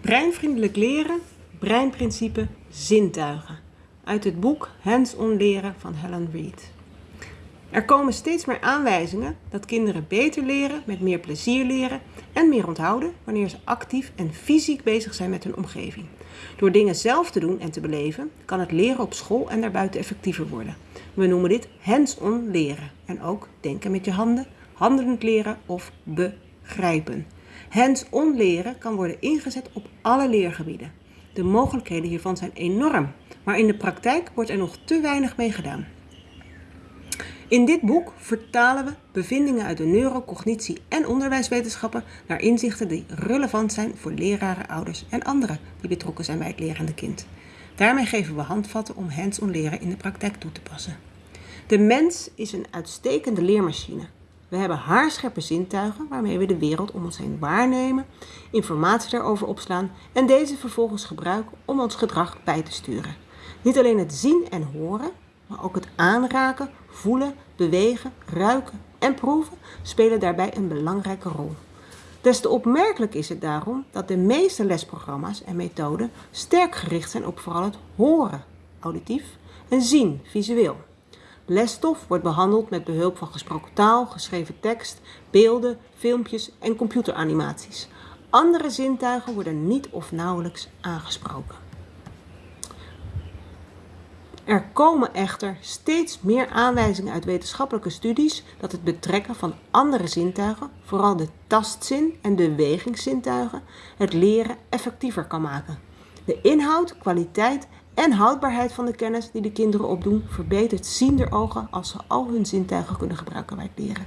Breinvriendelijk leren, breinprincipe, zintuigen. Uit het boek Hands-on leren van Helen Reed. Er komen steeds meer aanwijzingen dat kinderen beter leren, met meer plezier leren en meer onthouden wanneer ze actief en fysiek bezig zijn met hun omgeving. Door dingen zelf te doen en te beleven kan het leren op school en daarbuiten effectiever worden. We noemen dit hands-on leren en ook denken met je handen, handelend leren of begrijpen. Hands-on leren kan worden ingezet op alle leergebieden. De mogelijkheden hiervan zijn enorm, maar in de praktijk wordt er nog te weinig mee gedaan. In dit boek vertalen we bevindingen uit de neurocognitie en onderwijswetenschappen naar inzichten die relevant zijn voor leraren, ouders en anderen die betrokken zijn bij het lerende kind. Daarmee geven we handvatten om hands-on leren in de praktijk toe te passen. De mens is een uitstekende leermachine. We hebben haarscherpe zintuigen waarmee we de wereld om ons heen waarnemen, informatie daarover opslaan en deze vervolgens gebruiken om ons gedrag bij te sturen. Niet alleen het zien en horen, maar ook het aanraken, voelen, bewegen, ruiken en proeven spelen daarbij een belangrijke rol. Des te opmerkelijk is het daarom dat de meeste lesprogramma's en methoden sterk gericht zijn op vooral het horen, auditief, en zien, visueel. Lesstof wordt behandeld met behulp van gesproken taal, geschreven tekst, beelden, filmpjes en computeranimaties. Andere zintuigen worden niet of nauwelijks aangesproken. Er komen echter steeds meer aanwijzingen uit wetenschappelijke studies dat het betrekken van andere zintuigen, vooral de tastzin en bewegingszintuigen, het leren effectiever kan maken. De inhoud, kwaliteit en houdbaarheid van de kennis die de kinderen opdoen verbetert zien ogen als ze al hun zintuigen kunnen gebruiken bij het leren.